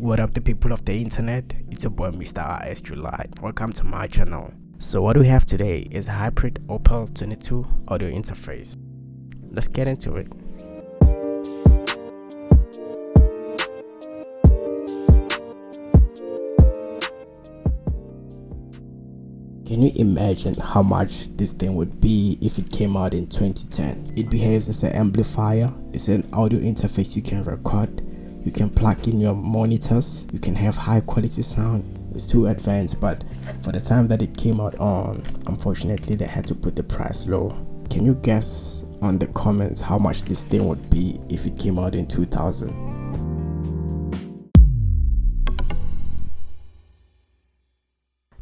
What up the people of the internet? It's your boy Mr. RS July. Welcome to my channel. So what we have today is hybrid Opel 22 audio interface. Let's get into it. Can you imagine how much this thing would be if it came out in 2010? It behaves as an amplifier, it's an audio interface you can record, you can plug in your monitors, you can have high quality sound. It's too advanced but for the time that it came out on, unfortunately they had to put the price low. Can you guess on the comments how much this thing would be if it came out in 2000?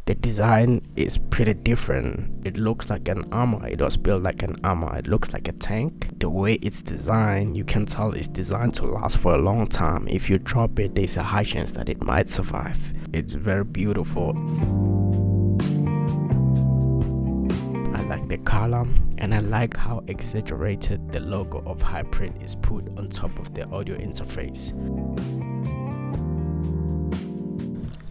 The design is pretty different. It looks like an armor. It was built like an armor. It looks like a tank. The way it's designed you can tell it's designed to last for a long time. If you drop it there's a high chance that it might survive. It's very beautiful. I like the color and I like how exaggerated the logo of Hybrid is put on top of the audio interface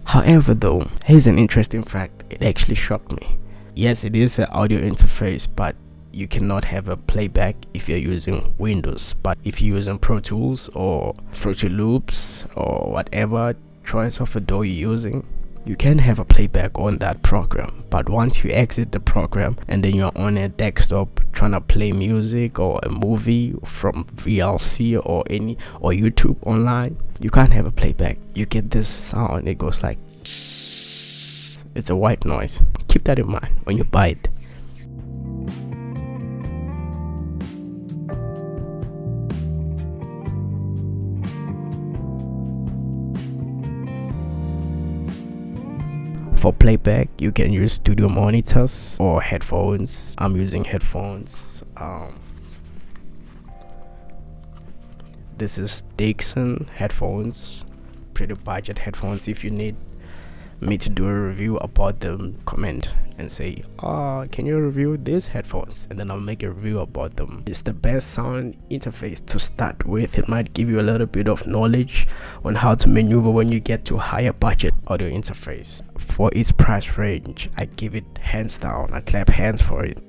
However though, here's an interesting fact, it actually shocked me. Yes, it is an audio interface, but you cannot have a playback if you're using Windows. But if you're using Pro Tools or Fruity Loops or whatever choice of a you're using, you can have a playback on that program but once you exit the program and then you're on a desktop trying to play music or a movie from VLC or any or YouTube online you can't have a playback. You get this sound it goes like it's a white noise. Keep that in mind when you buy it for playback you can use studio monitors or headphones. I'm using headphones. Um, this is dixon headphones pretty budget headphones if you need me to do a review about them. Comment and say uh can you review these headphones? And then i'll make a review about them. It's the best sound interface to start with. It might give you a little bit of knowledge on how to maneuver when you get to higher budget audio interface. For its price range i give it hands down. I clap hands for it.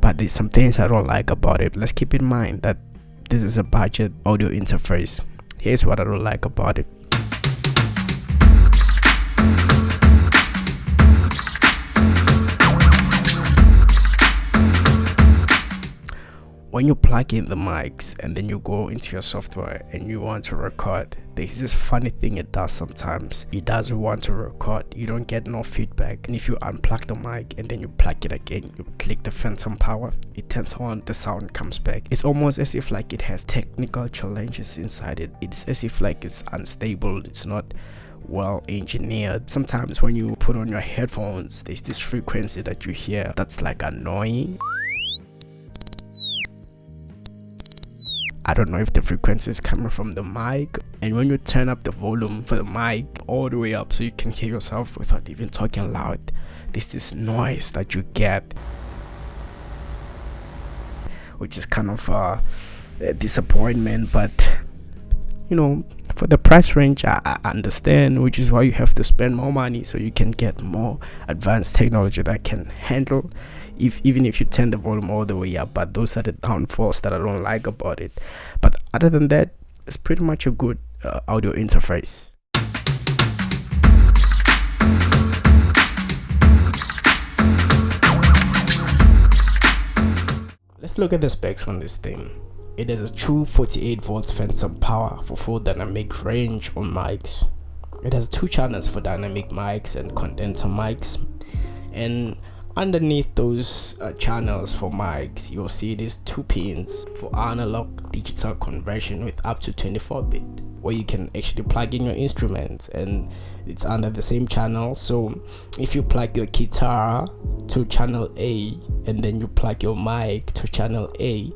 But there's some things i don't like about it. Let's keep in mind that this is a budget audio interface. Here's what i don't like about it when you plug in the mics and then you go into your software and you want to record there's this funny thing it does sometimes. It doesn't want to record you don't get no feedback. And if you unplug the mic and then you plug it again you click the phantom power it turns on the sound comes back. It's almost as if like it has technical challenges inside it. It's as if like it's unstable it's not well engineered. Sometimes when you put on your headphones there's this frequency that you hear that's like annoying I don't know if the frequency is coming from the mic. And when you turn up the volume for the mic all the way up so you can hear yourself without even talking loud this noise that you get which is kind of uh, a disappointment. But you know for the price range I, I understand which is why you have to spend more money so you can get more advanced technology that can handle if even if you turn the volume all the way up but those are the downfalls that i don't like about it. But other than that it's pretty much a good uh, audio interface. Let's look at the specs on this thing. It has a true 48 volts phantom power for full dynamic range on mics. It has two channels for dynamic mics and condenser mics. And underneath those uh, channels for mics you'll see these two pins for analog digital conversion with up to 24 bit where you can actually plug in your instruments and it's under the same channel. So if you plug your guitar to channel A and then you plug your mic to channel A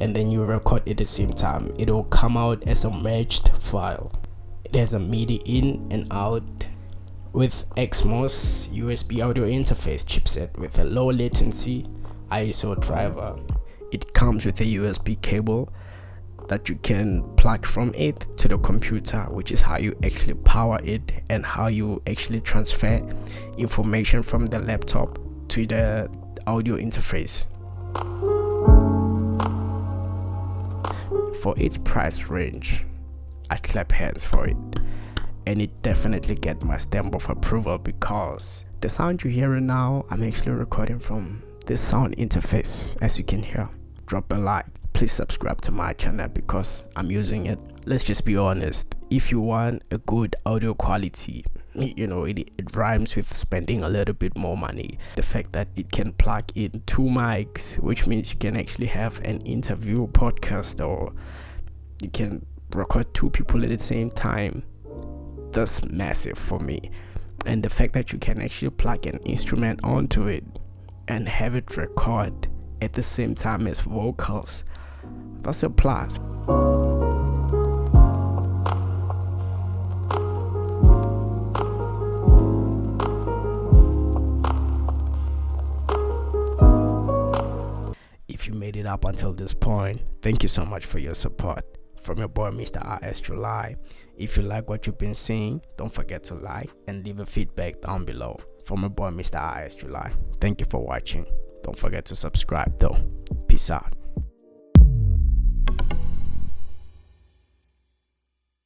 and then you record at the same time it will come out as a merged file. It has a MIDI in and out with XMOS USB audio interface chipset with a low latency ASIO driver. It comes with a USB cable that you can plug from it to the computer which is how you actually power it and how you actually transfer information from the laptop to the audio interface for its price range i clap hands for it and it definitely get my stamp of approval because the sound you're hearing now i'm actually recording from this sound interface. As you can hear drop a like. Please subscribe to my channel because i'm using it. Let's just be honest. If you want a good audio quality you know it, it rhymes with spending a little bit more money. The fact that it can plug in two mics which means you can actually have an interview podcast or you can record two people at the same time that's massive for me. And the fact that you can actually plug an instrument onto it and have it record at the same time as vocals that's a plus. If you made it up until this point thank you so much for your support from your boy Mr. RS July. If you like what you've been seeing, don't forget to like and leave a feedback down below. From your boy Mr. RS July. Thank you for watching. Don't forget to subscribe though. Peace out.